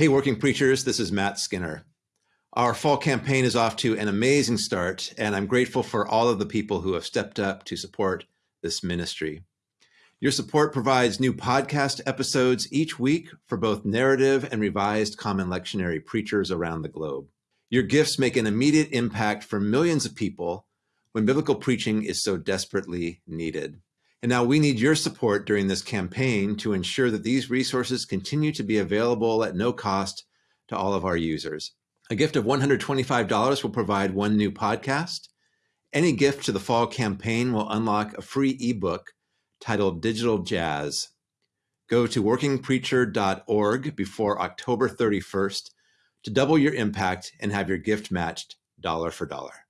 Hey, working preachers, this is Matt Skinner. Our fall campaign is off to an amazing start, and I'm grateful for all of the people who have stepped up to support this ministry. Your support provides new podcast episodes each week for both narrative and revised common lectionary preachers around the globe. Your gifts make an immediate impact for millions of people when biblical preaching is so desperately needed. And now we need your support during this campaign to ensure that these resources continue to be available at no cost to all of our users. A gift of $125 will provide one new podcast. Any gift to the fall campaign will unlock a free ebook titled Digital Jazz. Go to workingpreacher.org before October 31st to double your impact and have your gift matched dollar for dollar.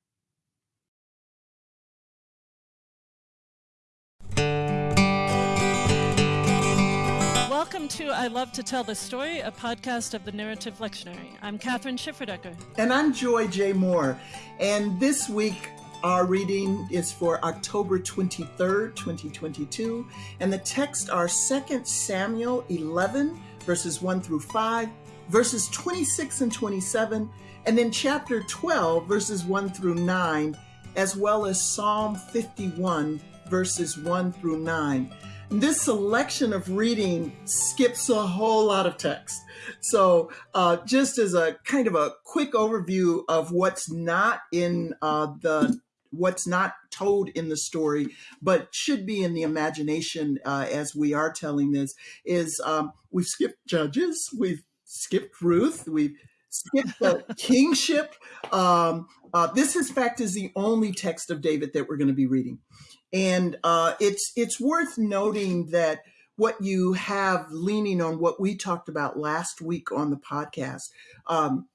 Welcome to I Love to Tell the Story, a podcast of the Narrative Lectionary. I'm Kathryn Schifferdecker. And I'm Joy J. Moore. And this week, our reading is for October 23rd, 2022. And the text are 2 Samuel 11, verses 1 through 5, verses 26 and 27, and then chapter 12, verses 1 through 9, as well as Psalm 51, verses 1 through 9. This selection of reading skips a whole lot of text. So, uh, just as a kind of a quick overview of what's not in uh, the what's not told in the story, but should be in the imagination uh, as we are telling this, is um, we've skipped Judges, we've skipped Ruth, we've skipped the kingship. Um, uh, this, in fact, is the only text of David that we're going to be reading. And uh, it's it's worth noting that what you have leaning on what we talked about last week on the podcast um,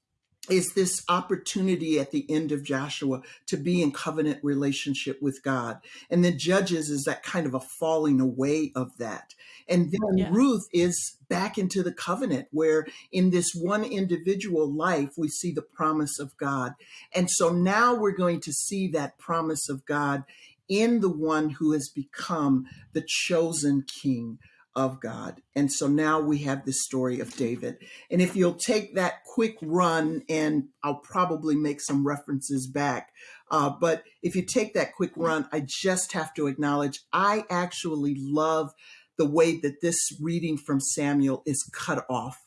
is this opportunity at the end of Joshua to be in covenant relationship with God. And then Judges is that kind of a falling away of that. And then yeah. Ruth is back into the covenant where in this one individual life, we see the promise of God. And so now we're going to see that promise of God in the one who has become the chosen king of God. And so now we have this story of David. And if you'll take that quick run, and I'll probably make some references back, uh, but if you take that quick run, I just have to acknowledge I actually love the way that this reading from Samuel is cut off.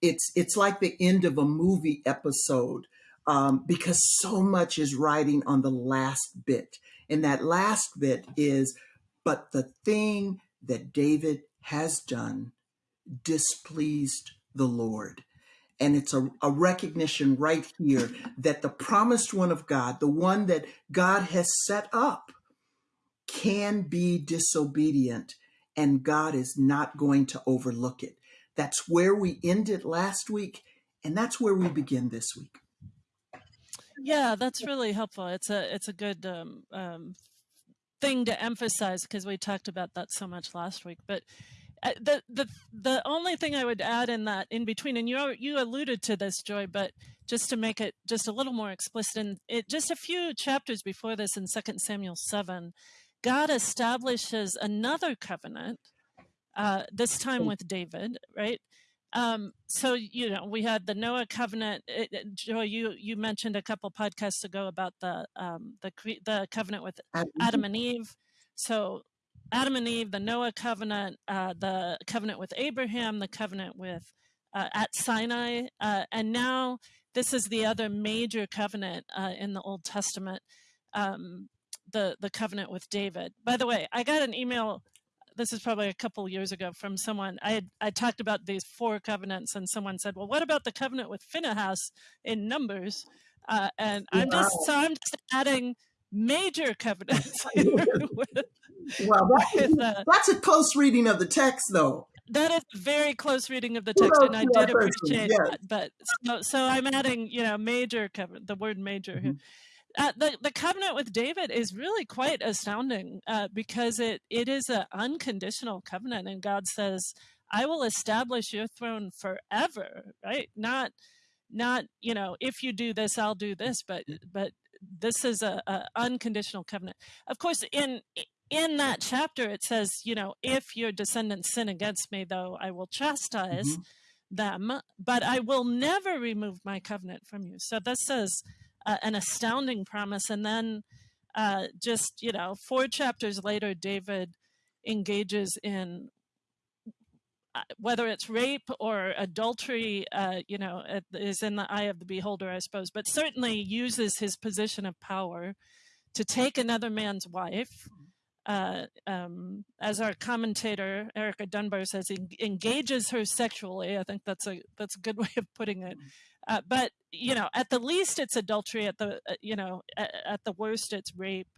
It's it's like the end of a movie episode um, because so much is riding on the last bit. And that last bit is, but the thing that David has done displeased the Lord. And it's a, a, recognition right here that the promised one of God, the one that God has set up, can be disobedient, and God is not going to overlook it. That's where we ended last week, and that's where we begin this week. Yeah, that's really helpful. It's a it's a good um, um, thing to emphasize because we talked about that so much last week. But uh, the the the only thing I would add in that in between, and you you alluded to this, Joy, but just to make it just a little more explicit, in it just a few chapters before this in Second Samuel seven, God establishes another covenant. Uh, this time with David, right? Um, so you know, we had the Noah covenant. It, it, Joy, you you mentioned a couple podcasts ago about the um, the the covenant with Adam and Eve. So Adam and Eve, the Noah covenant, uh, the covenant with Abraham, the covenant with uh, at Sinai, uh, and now this is the other major covenant uh, in the Old Testament, um, the the covenant with David. By the way, I got an email this is probably a couple years ago from someone. I had, I talked about these four covenants, and someone said, "Well, what about the covenant with Phinehas in Numbers?" Uh, and I'm just so I'm just adding major covenants. well, that, with, uh, that's a close reading of the text, though. That is a very close reading of the text, and I did appreciate yes. that. But so, so I'm adding, you know, major covenant, the word major mm-hmm. here. Uh, the the covenant with David is really quite astounding uh, because it it is an unconditional covenant, and God says, "I will establish your throne forever." Right? Not not you know if you do this, I'll do this, but but this is a, a unconditional covenant. Of course, in in that chapter, it says, you know, if your descendants sin against me, though, I will chastise. Mm-hmm them, but I will never remove my covenant from you. So this is an astounding promise. And then uh, just, you know, four chapters later, David engages in uh, whether it's rape or adultery, uh, you know, is in the eye of the beholder, I suppose, but certainly uses his position of power to take another man's wife. Uh, um, as our commentator Erica Dunbar says, engages her sexually. I think that's a that's a good way of putting it. Uh, but you know, at the least, it's adultery. At the uh, you know, at, at, the worst, it's rape,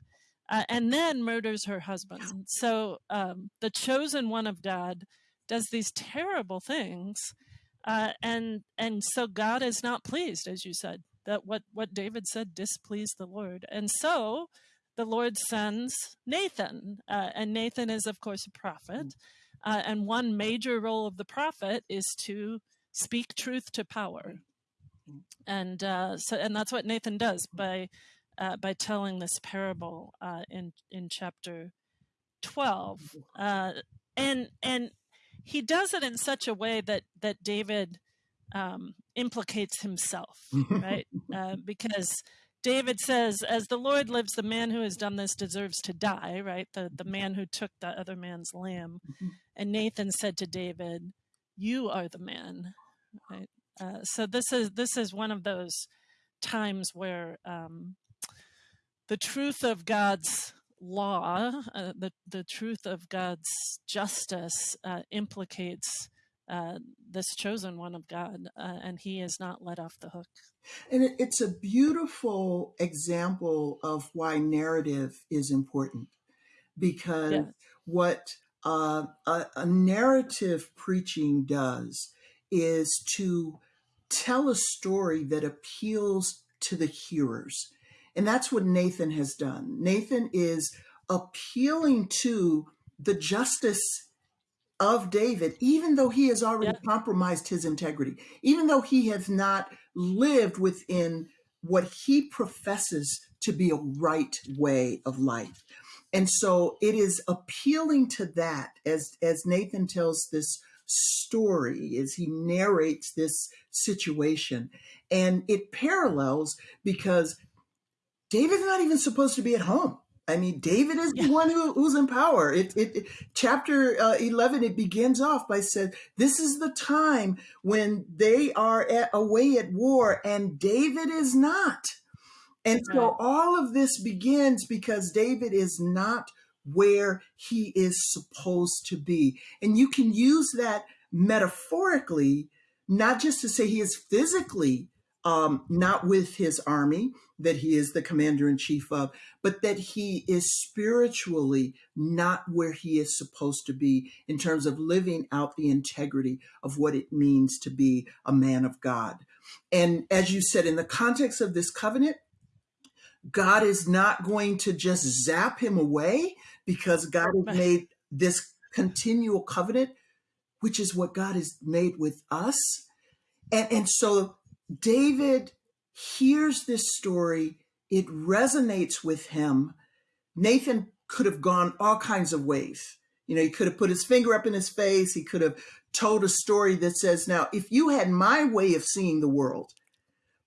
uh, and then murders her husband. So um, the chosen one of God does these terrible things, uh, and and so God is not pleased, as you said. That what what David said displeased the Lord, and so the Lord sends Nathan, uh, and Nathan is of course a prophet, mm. uh, and one major role of the prophet is to speak truth to power. And uh, so and that's what Nathan does by uh, by telling this parable uh, in in chapter twelve, uh, and and he does it in such a way that that David um, implicates himself, right? uh, because David says, "As the Lord lives, the man who has done this deserves to die." Right? The the man who took the other man's lamb, mm-hmm. and Nathan said to David, "You are the man." Right? Uh, so this is this is one of those times where um, the truth of God's law, uh, the, the truth of God's justice uh, implicates uh, this chosen one of God, uh, and he is not let off the hook. And it, it's a beautiful example of why narrative is important because yeah. what uh, a, a narrative preaching does is to tell a story that appeals to the hearers and that's what Nathan has done. Nathan is appealing to the justice of David, even though he has already yeah. compromised his integrity, even though he has not lived within what he professes to be a right way of life. And so it is appealing to that as, as Nathan tells this story, as he narrates this situation. And it parallels because David's not even supposed to be at home. I mean, David is yeah. the one who, who's in power. It, it, chapter uh, eleven it begins off by said, "This is the time when they are at, away at war, and David is not." And right. so all of this begins because David is not where he is supposed to be, and you can use that metaphorically, not just to say he is physically um, not with his army that he is the commander in chief of, but that he is spiritually not where he is supposed to be in terms of living out the integrity of what it means to be a man of God. And as you said, in the context of this covenant, God is not going to just zap him away because God has made this continual covenant, which is what God has made with us. And, and so David hears this story, it resonates with him. Nathan could have gone all kinds of ways. You know, he could have put his finger up in his face. He could have told a story that says, Now, if you had my way of seeing the world,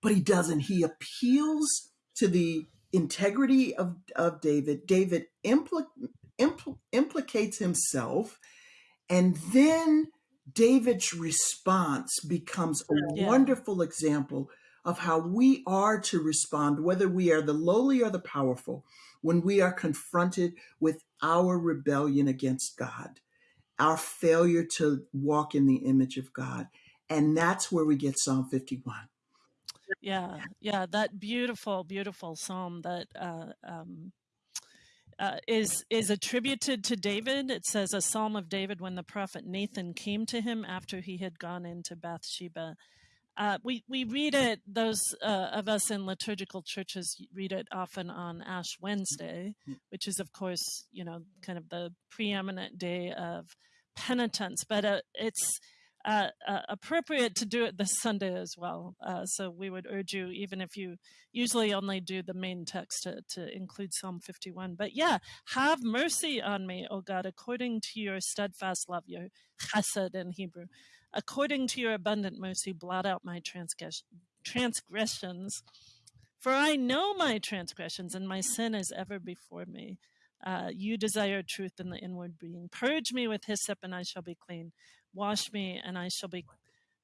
but he doesn't. He appeals to the integrity of, of David. David impl- impl- implicates himself, and then David's response becomes a yeah. wonderful example of how we are to respond, whether we are the lowly or the powerful, when we are confronted with our rebellion against God, our failure to walk in the image of God. And that's where we get Psalm 51. Yeah, yeah, that beautiful, beautiful psalm that uh, um, uh, is is attributed to David. It says a psalm of David when the prophet Nathan came to him after he had gone into Bathsheba. Uh, we we read it. Those uh, of us in liturgical churches read it often on Ash Wednesday, which is of course you know kind of the preeminent day of penitence. But uh, it's uh, uh, appropriate to do it this Sunday as well. Uh, so we would urge you, even if you usually only do the main text, to, to include Psalm 51. But yeah, have mercy on me, O God, according to your steadfast love, your chesed in Hebrew. according to your abundant mercy, blot out my transgress- transgressions. For I know my transgressions, and my sin is ever before me. Uh, you desire truth in the inward being. Purge me with hyssop, and I shall be clean. Wash me, and I shall be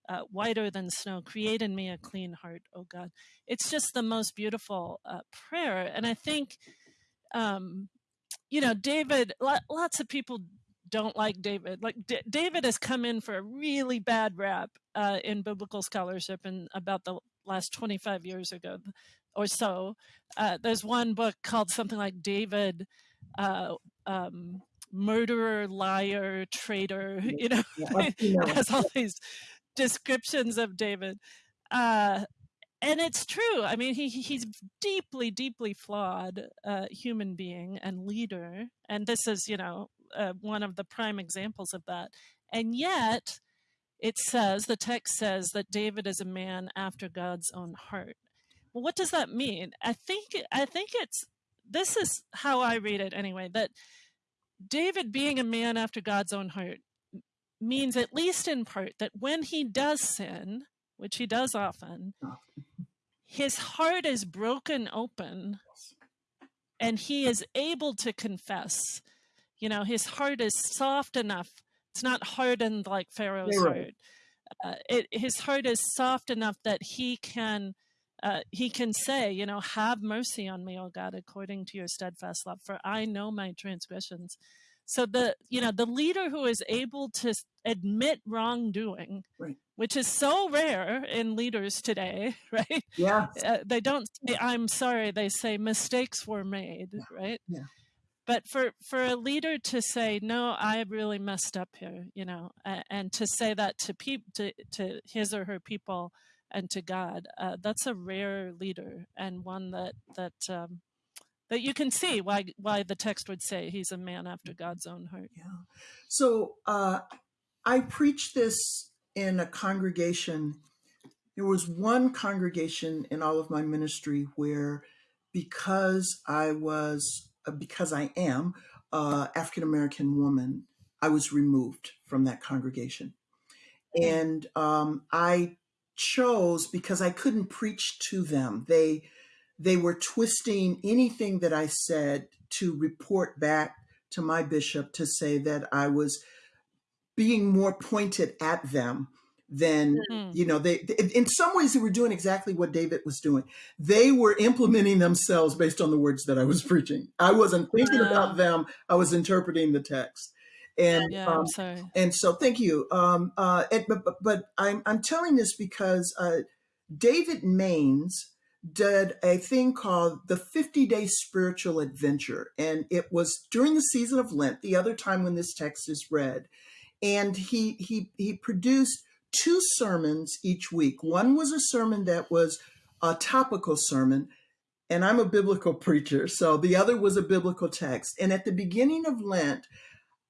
uh, whiter than snow. Create in me a clean heart, O God. It's just the most beautiful uh, prayer. And I think, um, you know, David, lots of people don't like David. Like D- David has come in for a really bad rap uh, in biblical scholarship and about the last 25 years ago or so. Uh, there's one book called something like David uh, um, murderer, liar, traitor, you know, has all these descriptions of David. Uh, and it's true. I mean, he he's deeply, deeply flawed uh, human being and leader, and this is, you know, uh, one of the prime examples of that. And yet, it says the text says that David is a man after God's own heart. Well, what does that mean? I think I think it's this is how I read it anyway. That David being a man after God's own heart means, at least in part, that when he does sin, which he does often, his heart is broken open and he is able to confess. You know, his heart is soft enough. It's not hardened like Pharaoh's heart. Uh, it, his heart is soft enough that he can uh, he can say, you know, have mercy on me, O God, according to your steadfast love, for I know my transgressions. So the you know the leader who is able to admit wrongdoing right. which is so rare in leaders today right? Yeah. Uh, they don't say i'm sorry they say mistakes were made yeah. right? Yeah. But for for a leader to say no i really messed up here you know and, and to say that to people to, to his or her people and to god uh, that's a rare leader and one that that um, that you can see why why the text would say he's a man after God's own heart. Yeah. So uh, I preached this in a congregation. There was one congregation in all of my ministry where, because I was uh, because I am a African American woman, I was removed from that congregation, hmm. and um, I chose because I couldn't preach to them. They they were twisting anything that I said to report back to my bishop to say that I was being more pointed at them than mm-hmm. you know they in some ways they were doing exactly what david was doing. They were implementing themselves based on the words that i was preaching. I wasn't thinking about them. I was interpreting the text and yeah, um, sorry. and so thank you um uh and, but, but, but i'm i'm telling this because uh david Mains did a thing called the 50 day spiritual adventure. And it was during the season of Lent, the other time when this text is read. And he, he, he produced two sermons each week. One was a sermon that was a topical sermon, and I'm a biblical preacher. So the other was a biblical text. And at the beginning of Lent,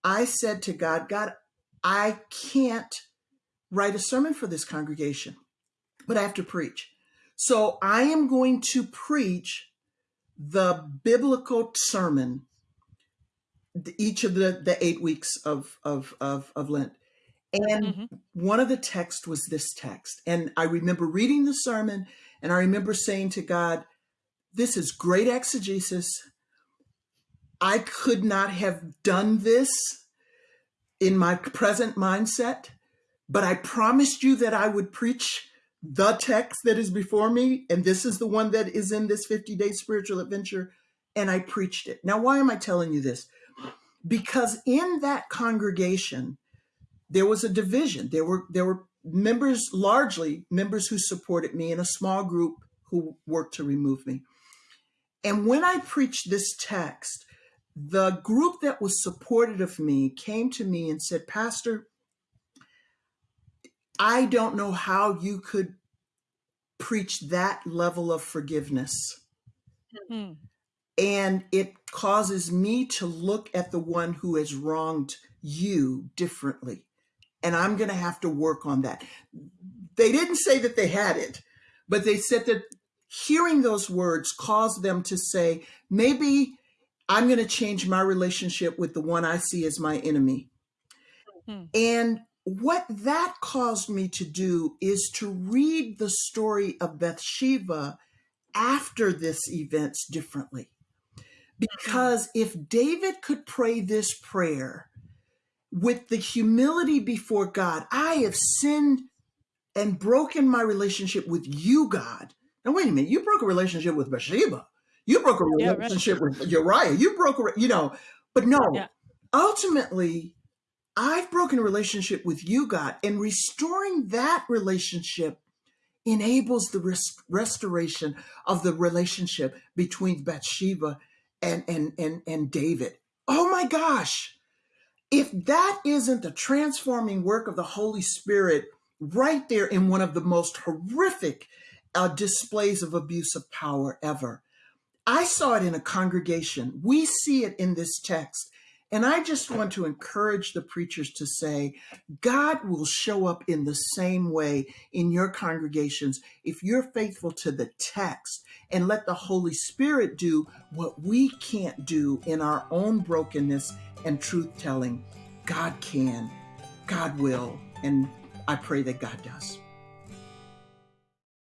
I said to God, God, I can't write a sermon for this congregation, but I have to preach. So I am going to preach the biblical sermon each of the, the eight weeks of, of, of, of Lent. And mm-hmm. one of the texts was this text. And I remember reading the sermon and I remember saying to God, This is great exegesis. I could not have done this in my present mindset, but I promised you that I would preach the text that is before me, and this is the one that is in this 50 day spiritual adventure, and I preached it. Now, why am I telling you this? Because in that congregation, there was a division. There were there were members, largely members who supported me, and a small group who worked to remove me. And when I preached this text, the group that was supportive of me came to me and said, Pastor, I don't know how you could preach that level of forgiveness. Mm-hmm. And it causes me to look at the one who has wronged you differently. And I'm going to have to work on that. They didn't say that they had it, but they said that hearing those words caused them to say, maybe I'm going to change my relationship with the one I see as my enemy. Mm-hmm. And what that caused me to do is to read the story of Bathsheba after this events differently. Because if David could pray this prayer with the humility before God, I have sinned and broken my relationship with you, God. Now, wait a minute, you broke a relationship with Bathsheba. You broke a Yeah, right. relationship with Uriah. You broke a, you know, but no, Yeah. ultimately, I've broken a relationship with you, God, and restoring that relationship enables the res- restoration of the relationship between Bathsheba and, and, and, and David. Oh my gosh. If that isn't the transforming work of the Holy Spirit right there in one of the most horrific uh, displays of abuse of power ever, I saw it in a congregation. We see it in this text. And I just want to encourage the preachers to say, God will show up in the same way in your congregations if you're faithful to the text and let the Holy Spirit do what we can't do in our own brokenness and truth telling. God can, God will, and I pray that God does.